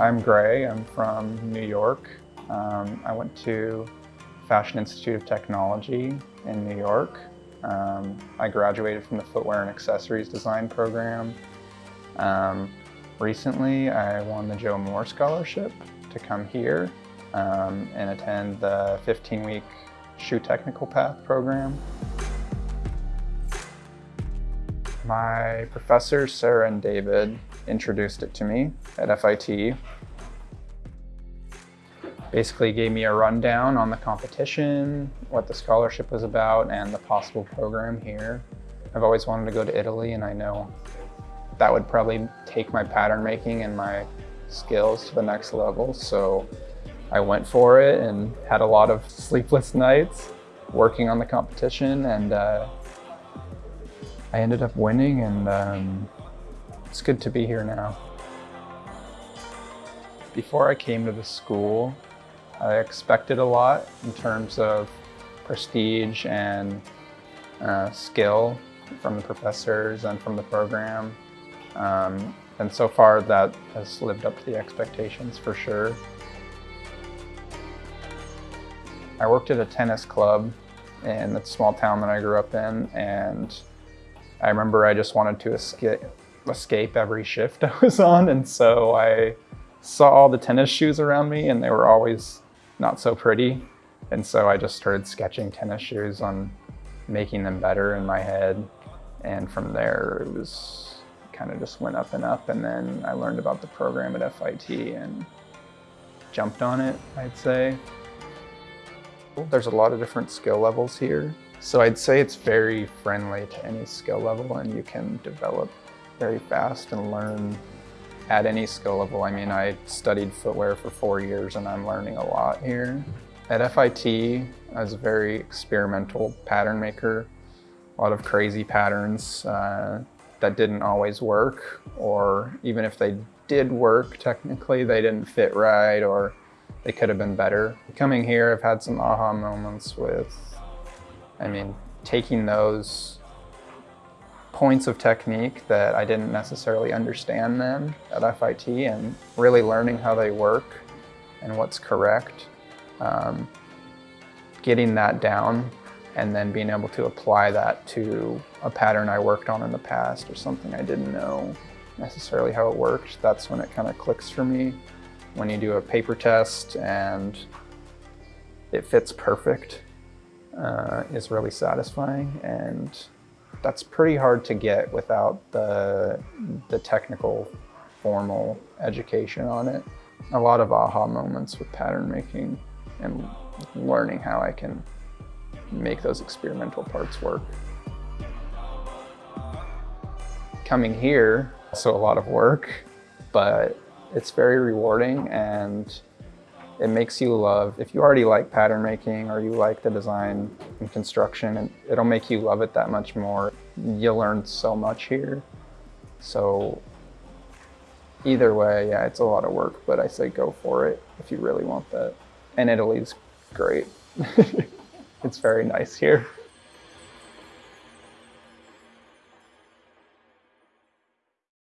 I'm Gray. I'm from New York. Um, I went to Fashion Institute of Technology in New York. Um, I graduated from the Footwear and Accessories Design program. Um, recently, I won the Joe Moore Scholarship to come here um, and attend the 15-week Shoe Technical Path program. My professors, Sarah and David, introduced it to me at FIT. Basically gave me a rundown on the competition, what the scholarship was about, and the possible program here. I've always wanted to go to Italy, and I know that would probably take my pattern making and my skills to the next level. So I went for it and had a lot of sleepless nights working on the competition and uh, I ended up winning and um, it's good to be here now. Before I came to the school, I expected a lot in terms of prestige and uh, skill from the professors and from the program. Um, and so far that has lived up to the expectations for sure. I worked at a tennis club in the small town that I grew up in and I remember I just wanted to escape, escape every shift I was on and so I saw all the tennis shoes around me and they were always not so pretty. And so I just started sketching tennis shoes on making them better in my head. And from there it was kind of just went up and up. And then I learned about the program at FIT and jumped on it I'd say. There's a lot of different skill levels here. So I'd say it's very friendly to any skill level and you can develop very fast and learn at any skill level. I mean, I studied footwear for four years and I'm learning a lot here. At FIT, I was a very experimental pattern maker. A lot of crazy patterns uh, that didn't always work, or even if they did work, technically, they didn't fit right, or they could have been better. Coming here, I've had some aha moments with I mean, taking those points of technique that I didn't necessarily understand then at FIT and really learning how they work and what's correct, um, getting that down and then being able to apply that to a pattern I worked on in the past or something I didn't know necessarily how it worked. That's when it kind of clicks for me. When you do a paper test and it fits perfect uh, is really satisfying and that's pretty hard to get without the, the technical formal education on it. A lot of aha moments with pattern making and learning how I can make those experimental parts work. Coming here, so a lot of work, but it's very rewarding and it makes you love, if you already like pattern making or you like the design and construction, it'll make you love it that much more. You learn so much here. So either way, yeah, it's a lot of work, but I say go for it if you really want that. And Italy's great. it's very nice here.